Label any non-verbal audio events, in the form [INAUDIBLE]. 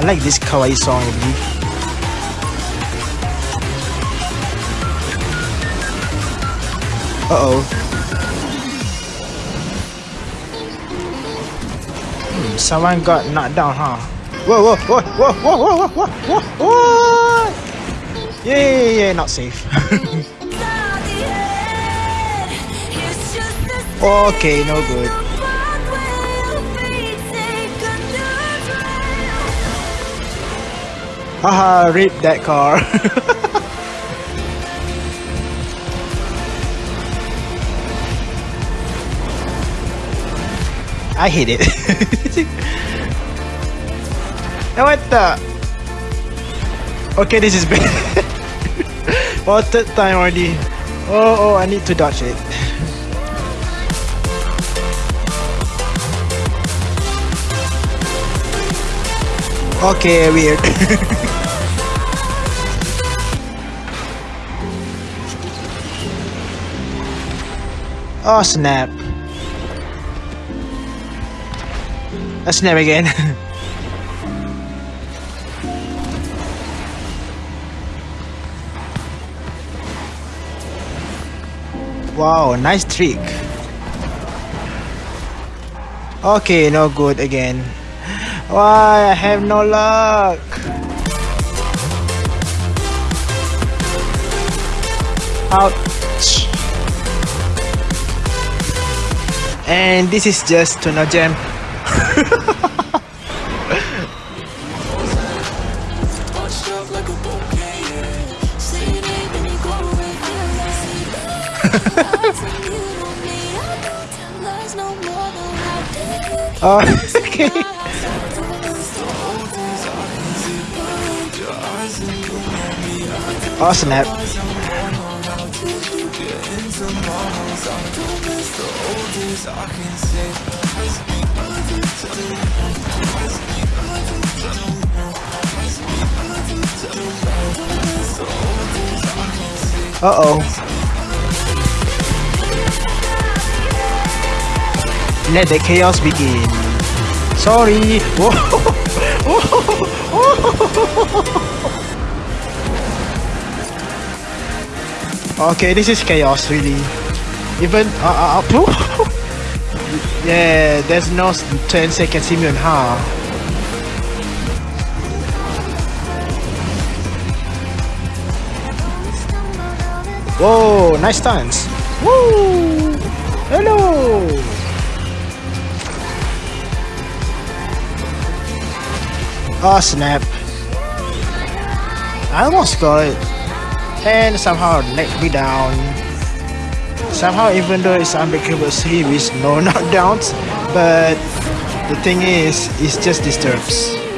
I like this kawaii song, I believe. Uh-oh. Hmm, someone got knocked down, huh? Whoa, whoa, whoa, whoa, whoa, whoa, whoa, whoa, whoa! Yeah, yeah, yeah, not safe. [LAUGHS] okay, no good. Haha, rip that car. [LAUGHS] I hate it. [LAUGHS] what the? Okay, this is [LAUGHS] bad. oh, third time already. Oh, oh, I need to dodge it. Okay, weird. [LAUGHS] oh, snap. A snap again. [LAUGHS] wow, nice trick. Okay, no good again. Why? I have no luck. Ouch. And this is just to no gem. [LAUGHS] oh, [LAUGHS] okay. Oh snap. Uh oh. Let the chaos begin. Sorry. [LAUGHS] [LAUGHS] Okay, this is chaos, really. Even, uh, uh, uh [LAUGHS] yeah, there's no 10 seconds immune, huh? Whoa, nice stance. Woo! Hello! Oh snap. I almost got it and somehow let me down. Somehow even though it's unbreakable series, no [LAUGHS] knockdowns, but the thing is, it just disturbs.